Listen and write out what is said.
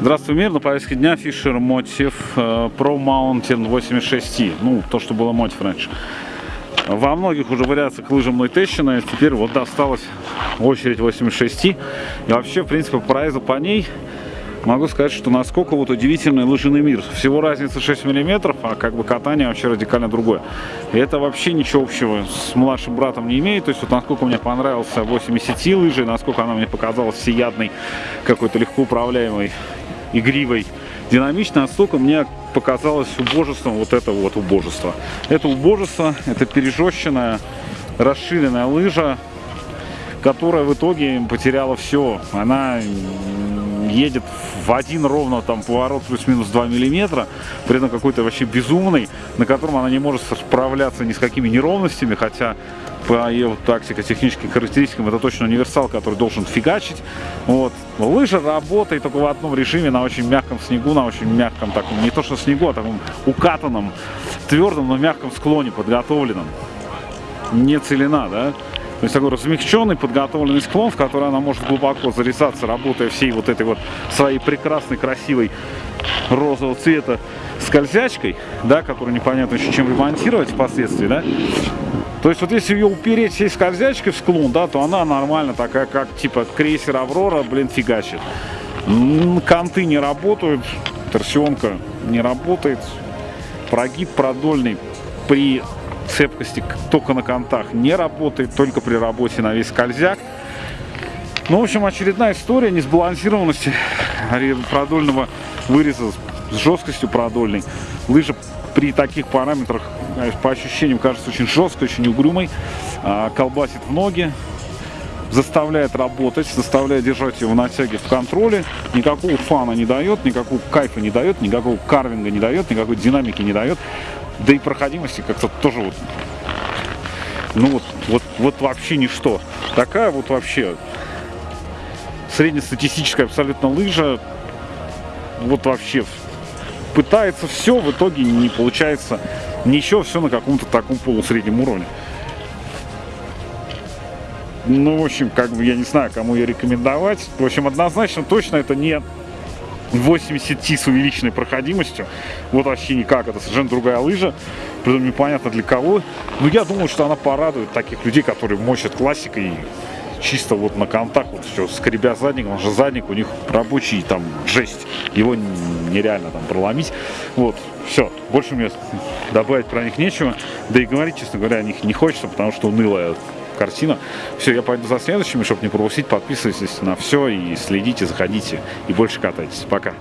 Здравствуй, мир! На повестке дня Fisher Motif э, Pro Mountain 86i. Ну, то, что было Motif раньше. Во многих уже вариациях лыжа мной тещина, теперь вот досталась очередь 86i. И вообще, в принципе, по прайзу по ней могу сказать, что насколько вот удивительный лыжный мир. Всего разница 6 миллиметров, а как бы катание вообще радикально другое. И это вообще ничего общего с младшим братом не имеет. То есть вот насколько мне понравился 80 лыжи, насколько она мне показалась всеядной, какой-то легко управляемой, игривой, динамичной, настолько мне показалось убожеством вот это вот убожество. Это убожество, это пережещенная, расширенная лыжа, которая в итоге потеряла все. Она едет в один ровно там поворот плюс-минус 2 миллиметра, при этом какой-то вообще безумный, на котором она не может справляться ни с какими неровностями, хотя по ее тактико-техническим характеристикам это точно универсал, который должен фигачить. Вот. Лыжа работает только в одном режиме, на очень мягком снегу, на очень мягком таком, не то что снегу, а таком укатанном, твердом, но мягком склоне, подготовленном. Не целина, да? То есть такой размягченный, подготовленный склон, в который она может глубоко зарезаться, работая всей вот этой вот своей прекрасной, красивой розового цвета скользячкой, да, которую непонятно еще чем ремонтировать впоследствии, да. То есть вот если ее упереть всей скользячкой в склон, да, то она нормально такая, как типа крейсер Аврора, блин, фигачит. Канты не работают, торсионка не работает, прогиб продольный при цепкости только на контах не работает, только при работе на весь скользяк. Ну, в общем, очередная история несбалансированности продольного выреза с жесткостью продольной. Лыжа при таких параметрах, по ощущениям, кажется очень жесткой, очень угрюмой. А, колбасит в ноги, заставляет работать, заставляет держать его в натяге в контроле. Никакого фана не дает, никакого кайфа не дает, никакого карвинга не дает, никакой динамики не дает. Да и проходимости как-то тоже вот, ну вот, вот, вот вообще ничто. Такая вот вообще среднестатистическая абсолютно лыжа, вот вообще пытается все, в итоге не получается ничего, все на каком-то таком полусреднем уровне. Ну, в общем, как бы я не знаю, кому ее рекомендовать. В общем, однозначно точно это не 80 Ти с увеличенной проходимостью. Вот вообще никак, это совершенно другая лыжа. Притом непонятно для кого. Но я думаю, что она порадует таких людей, которые мочат классикой чисто вот на контакт, вот все, скребя задником, он же задник у них рабочий, там, жесть, его нереально там проломить, вот, все, больше мне добавить про них нечего, да и говорить, честно говоря, о них не хочется, потому что унылая картина. Все, я пойду за следующими, чтобы не пропустить. Подписывайтесь на все и следите, заходите и больше катайтесь. Пока.